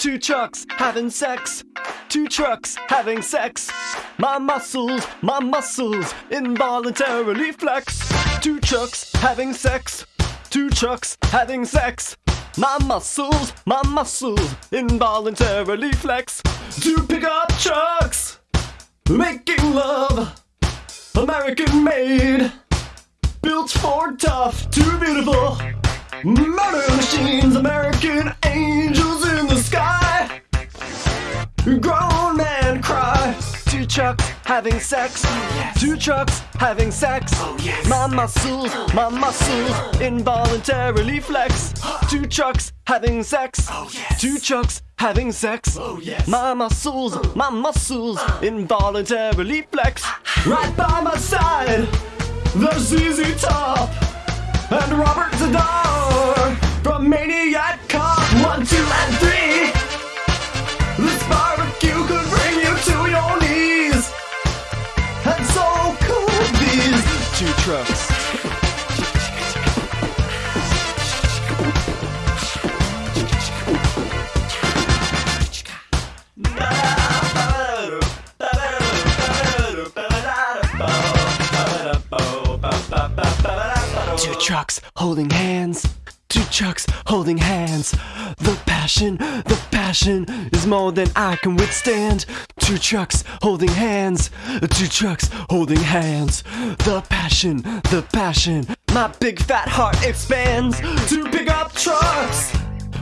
Two trucks having sex. Two trucks having sex. My muscles, my muscles involuntarily flex. Two trucks having sex. Two trucks having sex. My muscles, my muscles involuntarily flex. Two pickup trucks making love. American made. Built Ford tough, too beautiful. Murder machines, American having sex. Two trucks having sex. My muscles, my muscles involuntarily flex. Two trucks having sex. Oh, Two trucks having sex. Oh, yes. My muscles, my muscles involuntarily flex. Right by my side, there's ZZ Top trucks. Two trucks holding hands. Two trucks holding hands. The passion, the passion is more than I can withstand. Two trucks holding hands. Two trucks holding hands. The passion, the passion. My big fat heart expands. Two pickup trucks.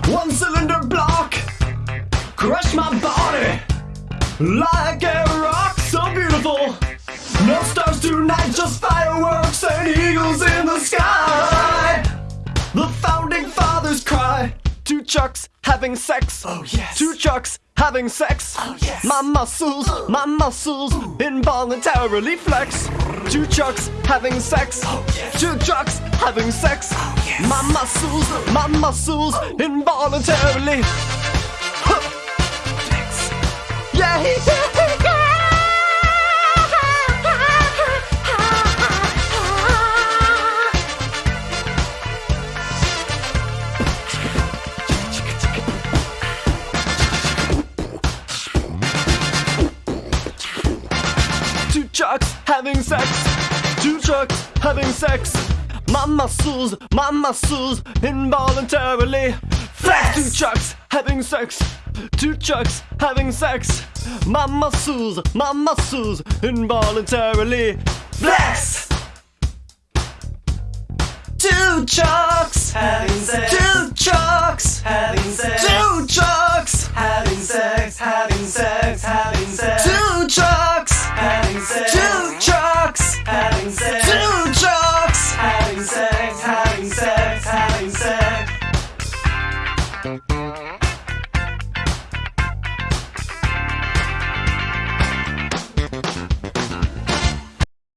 One cylinder block. Crush my body like a rock so beautiful. No stars tonight, just fireworks and eagles in the sky. Two chucks having sex. Oh yes. Two chucks having sex. Oh yes. My muscles, my muscles involuntarily flex. Two chucks having sex. Oh yes. Two chucks having sex. Oh yes. My muscles, my muscles involuntarily. Trucks having sex. Two chucks having sex. My muscles, my muscles involuntarily flex. Two chucks having sex. Two chucks having sex. My muscles, my muscles involuntarily flex. Two chucks Having